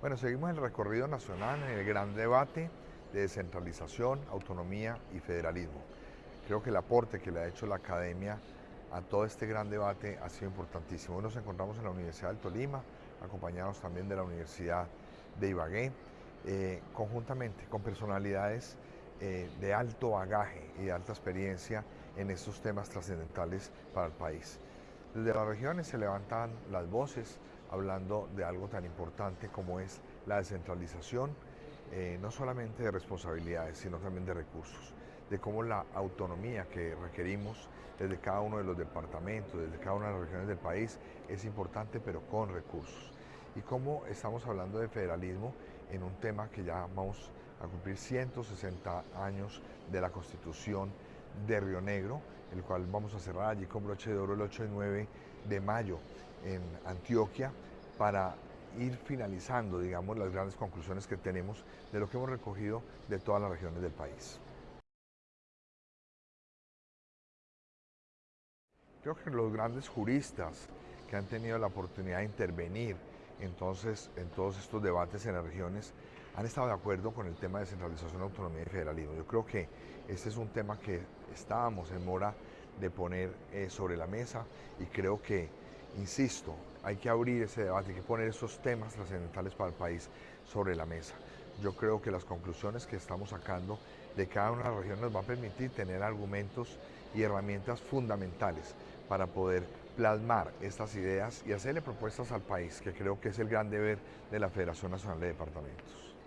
Bueno, seguimos el recorrido nacional en el gran debate de descentralización, autonomía y federalismo. Creo que el aporte que le ha hecho la academia a todo este gran debate ha sido importantísimo. Hoy nos encontramos en la Universidad del Tolima, acompañados también de la Universidad de Ibagué, eh, conjuntamente con personalidades eh, de alto bagaje y de alta experiencia en estos temas trascendentales para el país. Desde las regiones se levantan las voces hablando de algo tan importante como es la descentralización, eh, no solamente de responsabilidades, sino también de recursos, de cómo la autonomía que requerimos desde cada uno de los departamentos, desde cada una de las regiones del país, es importante, pero con recursos. Y cómo estamos hablando de federalismo en un tema que ya vamos a cumplir 160 años de la Constitución de Río Negro, el cual vamos a cerrar allí con broche de oro el 8 y 9 de mayo en Antioquia para ir finalizando, digamos, las grandes conclusiones que tenemos de lo que hemos recogido de todas las regiones del país. Creo que los grandes juristas que han tenido la oportunidad de intervenir entonces en todos estos debates en las regiones han estado de acuerdo con el tema de descentralización, autonomía y federalismo. Yo creo que este es un tema que estábamos en mora de poner eh, sobre la mesa y creo que, insisto, hay que abrir ese debate, hay que poner esos temas trascendentales para el país sobre la mesa. Yo creo que las conclusiones que estamos sacando de cada una de las regiones nos va a permitir tener argumentos y herramientas fundamentales para poder plasmar estas ideas y hacerle propuestas al país, que creo que es el gran deber de la Federación Nacional de Departamentos.